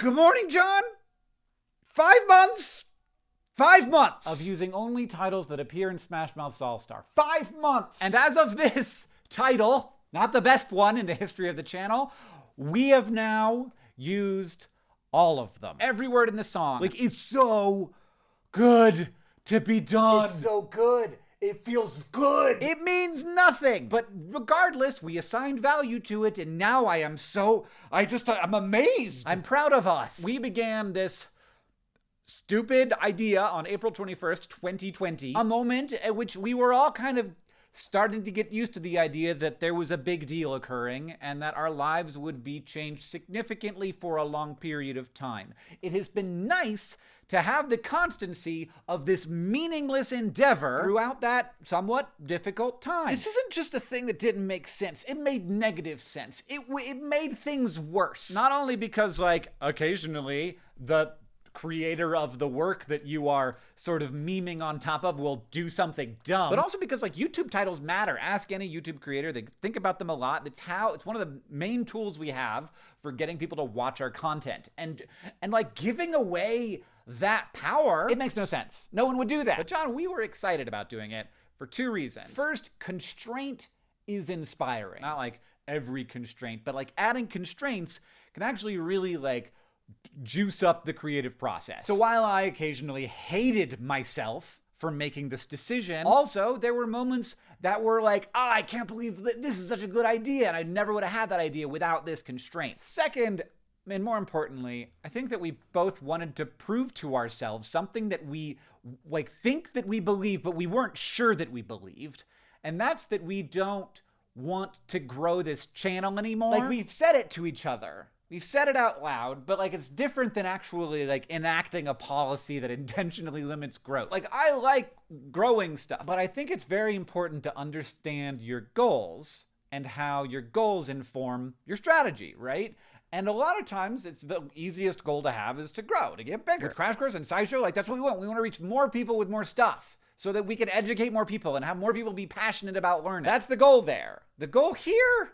Good morning, John. Five months. Five months of using only titles that appear in Smash Mouth's All Star. Five months! And as of this title, not the best one in the history of the channel, we have now used all of them. Every word in the song. Like, it's so good to be done. It's so good. It feels good. It means nothing. But regardless, we assigned value to it, and now I am so. I just. I'm amazed. I'm proud of us. We began this stupid idea on April 21st, 2020. A moment at which we were all kind of starting to get used to the idea that there was a big deal occurring and that our lives would be changed significantly for a long period of time. It has been nice to have the constancy of this meaningless endeavor throughout that somewhat difficult time. This isn't just a thing that didn't make sense. It made negative sense. It it made things worse. Not only because like occasionally the creator of the work that you are sort of memeing on top of will do something dumb. But also because like YouTube titles matter. Ask any YouTube creator. They think about them a lot. That's how it's one of the main tools we have for getting people to watch our content. And and like giving away that power, it makes no sense. No one would do that. But John, we were excited about doing it for two reasons. First, constraint is inspiring. Not like every constraint, but like adding constraints can actually really like juice up the creative process. So while I occasionally hated myself for making this decision, also there were moments that were like, oh, I can't believe that this is such a good idea, and I never would have had that idea without this constraint. Second, and more importantly, I think that we both wanted to prove to ourselves something that we like think that we believe, but we weren't sure that we believed. And that's that we don't want to grow this channel anymore. Like we've said it to each other we said it out loud, but like it's different than actually like enacting a policy that intentionally limits growth. Like I like growing stuff, but I think it's very important to understand your goals and how your goals inform your strategy, right? And a lot of times, it's the easiest goal to have is to grow, to get bigger. With Crash Course and SciShow, like that's what we want. We want to reach more people with more stuff so that we can educate more people and have more people be passionate about learning. That's the goal there. The goal here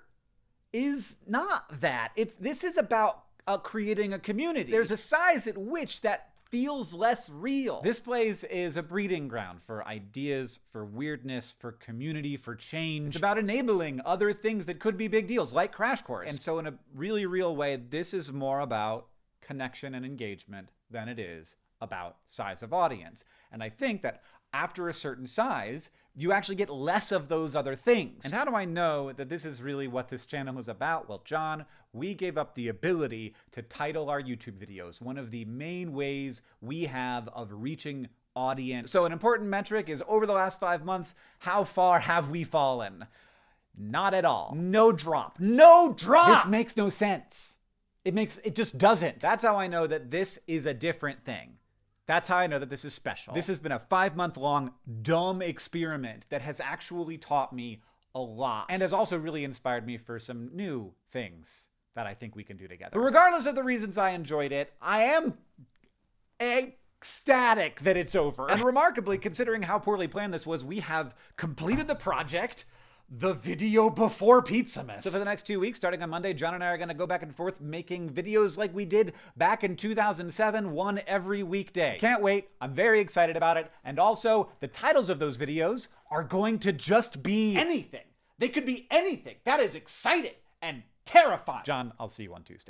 is not that. It's this is about uh, creating a community. There's a size at which that feels less real. This place is a breeding ground for ideas, for weirdness, for community, for change. It's about enabling other things that could be big deals, like Crash Course. And so in a really real way, this is more about connection and engagement than it is about size of audience. And I think that after a certain size, you actually get less of those other things. And how do I know that this is really what this channel is about? Well, John, we gave up the ability to title our YouTube videos, one of the main ways we have of reaching audience. So an important metric is over the last five months, how far have we fallen? Not at all. No drop. No drop! This makes no sense. It makes, it just doesn't. That's how I know that this is a different thing. That's how I know that this is special. This has been a five month long dumb experiment that has actually taught me a lot and has also really inspired me for some new things that I think we can do together. But regardless of the reasons I enjoyed it, I am ecstatic that it's over. And remarkably, considering how poorly planned this was, we have completed the project the video before Pizzamas. So for the next two weeks, starting on Monday, John and I are going to go back and forth making videos like we did back in 2007, one every weekday. Can't wait. I'm very excited about it. And also, the titles of those videos are going to just be anything. They could be anything. That is exciting and terrifying. John, I'll see you on Tuesday.